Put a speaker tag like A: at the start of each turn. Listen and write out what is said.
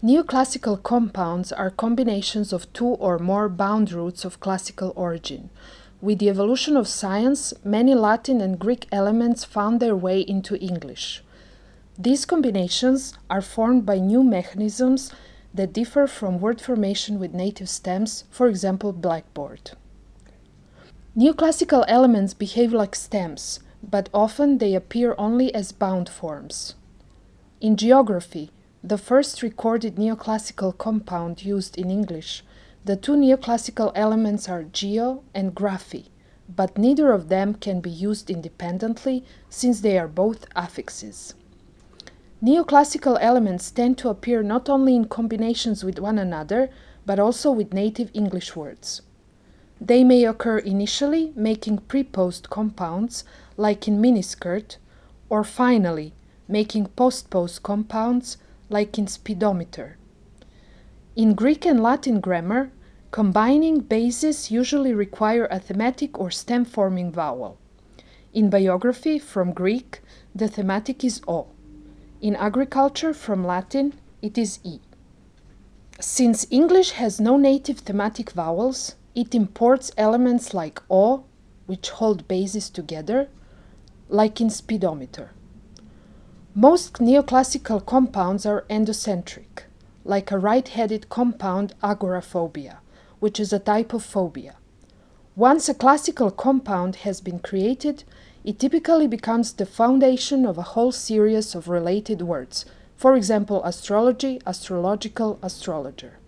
A: Neoclassical compounds are combinations of two or more bound roots of classical origin. With the evolution of science, many Latin and Greek elements found their way into English. These combinations are formed by new mechanisms that differ from word formation with native stems, for example, blackboard. Neoclassical elements behave like stems, but often they appear only as bound forms. In geography, the first recorded neoclassical compound used in English, the two neoclassical elements are geo and graphy, but neither of them can be used independently since they are both affixes. Neoclassical elements tend to appear not only in combinations with one another, but also with native English words. They may occur initially, making pre-post compounds, like in miniskirt, or finally, making post-post compounds, like in speedometer. In Greek and Latin grammar, combining bases usually require a thematic or stem-forming vowel. In biography, from Greek, the thematic is O. In agriculture, from Latin, it is E. Since English has no native thematic vowels, it imports elements like O, which hold bases together, like in speedometer. Most neoclassical compounds are endocentric, like a right-headed compound agoraphobia, which is a type of phobia. Once a classical compound has been created, it typically becomes the foundation of a whole series of related words, for example, astrology, astrological, astrologer.